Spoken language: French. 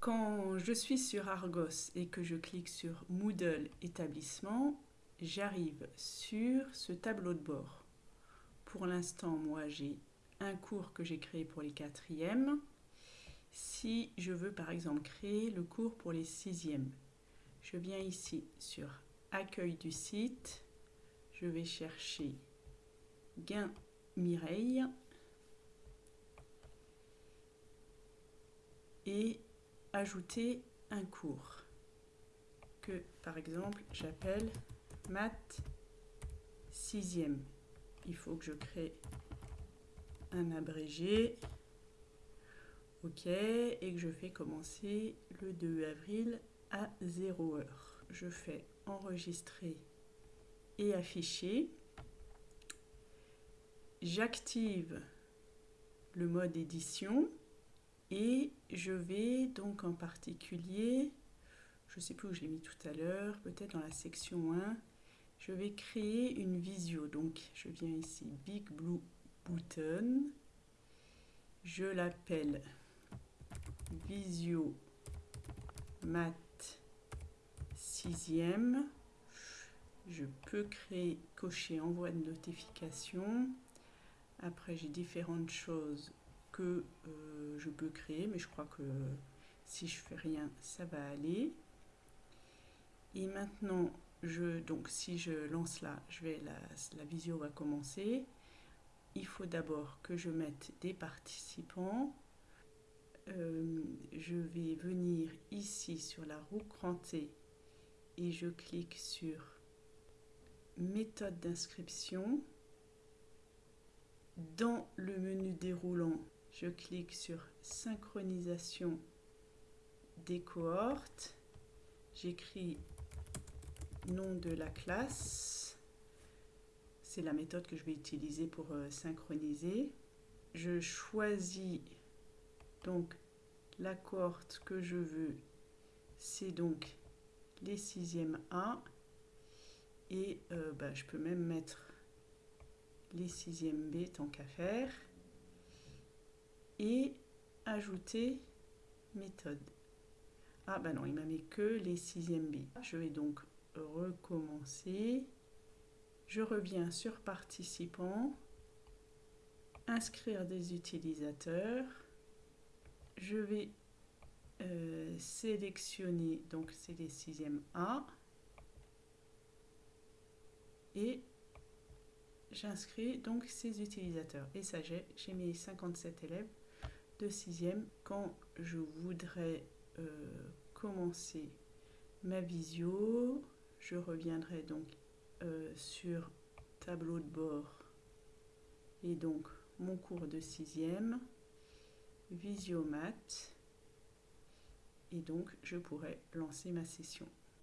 Quand je suis sur Argos et que je clique sur Moodle établissement, j'arrive sur ce tableau de bord. Pour l'instant, moi, j'ai un cours que j'ai créé pour les quatrièmes. Si je veux, par exemple, créer le cours pour les sixièmes, je viens ici sur Accueil du site. Je vais chercher Gain Mireille. Et ajouter un cours que, par exemple, j'appelle maths sixième. Il faut que je crée un abrégé. OK. Et que je fais commencer le 2 avril à 0 heure. Je fais enregistrer et afficher. J'active le mode édition et je vais donc en particulier, je ne sais plus où je l'ai mis tout à l'heure, peut-être dans la section 1, je vais créer une visio. Donc je viens ici, Big Blue Button. Je l'appelle Visio Mat 6e. Je peux créer, cocher envoi de notification. Après, j'ai différentes choses que euh, je peux créer, mais je crois que si je fais rien, ça va aller. Et maintenant, je, donc si je lance là, je vais, la, la visio va commencer. Il faut d'abord que je mette des participants. Euh, je vais venir ici sur la roue crantée et je clique sur méthode d'inscription. Dans le menu déroulant, je clique sur synchronisation des cohortes. J'écris nom de la classe. C'est la méthode que je vais utiliser pour euh, synchroniser. Je choisis donc la cohorte que je veux. C'est donc les 6e A. Et euh, bah, je peux même mettre les 6e B tant qu'à faire et ajouter méthode. Ah ben non, il m'a mis que les 6e B. Je vais donc recommencer. Je reviens sur participants, inscrire des utilisateurs. Je vais euh, sélectionner, donc c'est les 6e A. Et j'inscris donc ces utilisateurs. Et ça, j'ai mes 57 élèves de sixième quand je voudrais euh, commencer ma visio. Je reviendrai donc euh, sur tableau de bord et donc mon cours de sixième, Visiomat, et donc je pourrais lancer ma session.